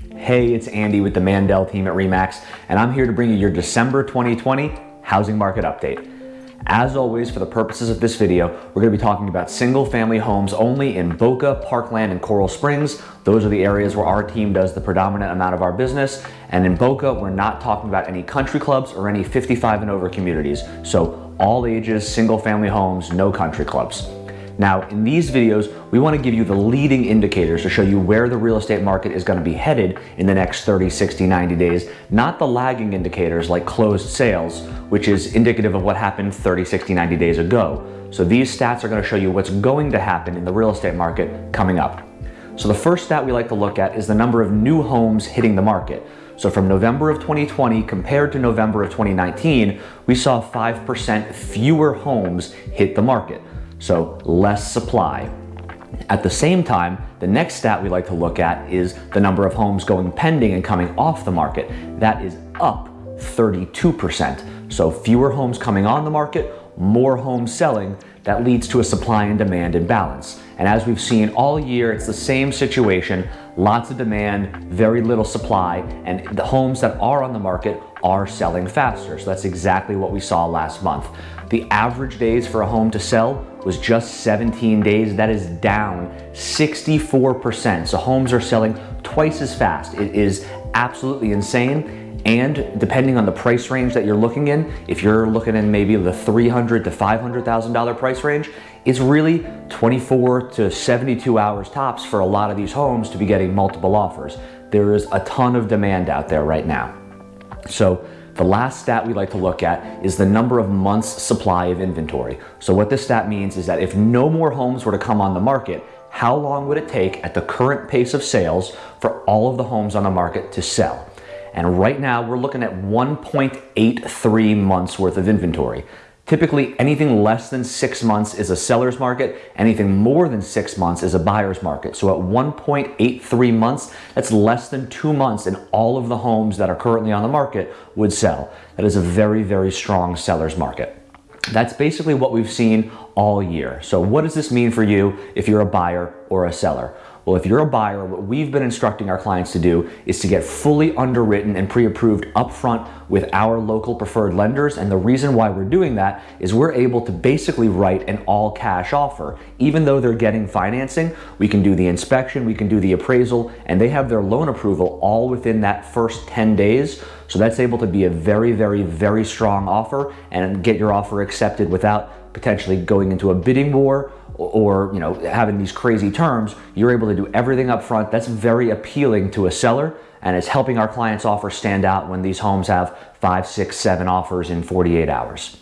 Hey, it's Andy with the Mandel team at REMAX, and I'm here to bring you your December 2020 housing market update. As always, for the purposes of this video, we're going to be talking about single family homes only in Boca, Parkland, and Coral Springs. Those are the areas where our team does the predominant amount of our business. And in Boca, we're not talking about any country clubs or any 55 and over communities. So all ages, single family homes, no country clubs. Now, in these videos, we want to give you the leading indicators to show you where the real estate market is going to be headed in the next 30, 60, 90 days, not the lagging indicators like closed sales, which is indicative of what happened 30, 60, 90 days ago. So these stats are going to show you what's going to happen in the real estate market coming up. So the first stat we like to look at is the number of new homes hitting the market. So from November of 2020 compared to November of 2019, we saw 5% fewer homes hit the market so less supply. At the same time, the next stat we like to look at is the number of homes going pending and coming off the market. That is up 32%. So fewer homes coming on the market, more homes selling, that leads to a supply and demand imbalance. And as we've seen all year, it's the same situation, lots of demand, very little supply, and the homes that are on the market are selling faster. So that's exactly what we saw last month. The average days for a home to sell was just 17 days. That is down 64%. So homes are selling twice as fast. It is absolutely insane. And depending on the price range that you're looking in, if you're looking in maybe the $300 to $500,000 price range, it's really 24 to 72 hours tops for a lot of these homes to be getting multiple offers. There is a ton of demand out there right now. So the last stat we like to look at is the number of months supply of inventory. So what this stat means is that if no more homes were to come on the market, how long would it take at the current pace of sales for all of the homes on the market to sell? And right now we're looking at 1.83 months worth of inventory. Typically, anything less than six months is a seller's market. Anything more than six months is a buyer's market. So at 1.83 months, that's less than two months and all of the homes that are currently on the market would sell. That is a very, very strong seller's market. That's basically what we've seen all year. So what does this mean for you if you're a buyer or a seller? Well, if you're a buyer, what we've been instructing our clients to do is to get fully underwritten and pre-approved upfront with our local preferred lenders. And the reason why we're doing that is we're able to basically write an all cash offer. Even though they're getting financing, we can do the inspection, we can do the appraisal, and they have their loan approval all within that first 10 days. So that's able to be a very, very, very strong offer and get your offer accepted without potentially going into a bidding war or you know having these crazy terms, you're able to do everything up front. That's very appealing to a seller and it's helping our clients' offer stand out when these homes have five, six, seven offers in 48 hours.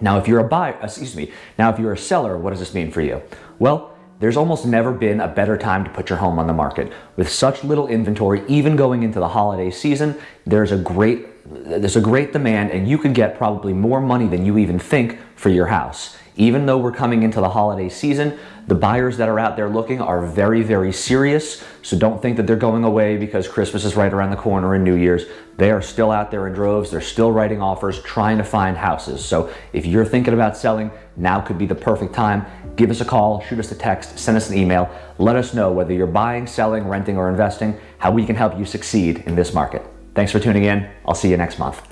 Now, if you're a buyer, excuse me, now if you're a seller, what does this mean for you? Well, there's almost never been a better time to put your home on the market. With such little inventory, even going into the holiday season, there's a great there's a great demand and you could get probably more money than you even think for your house. Even though we're coming into the holiday season, the buyers that are out there looking are very, very serious. So don't think that they're going away because Christmas is right around the corner and New Year's. They are still out there in droves. They're still writing offers, trying to find houses. So if you're thinking about selling, now could be the perfect time. Give us a call, shoot us a text, send us an email. Let us know whether you're buying, selling, renting, or investing, how we can help you succeed in this market. Thanks for tuning in. I'll see you next month.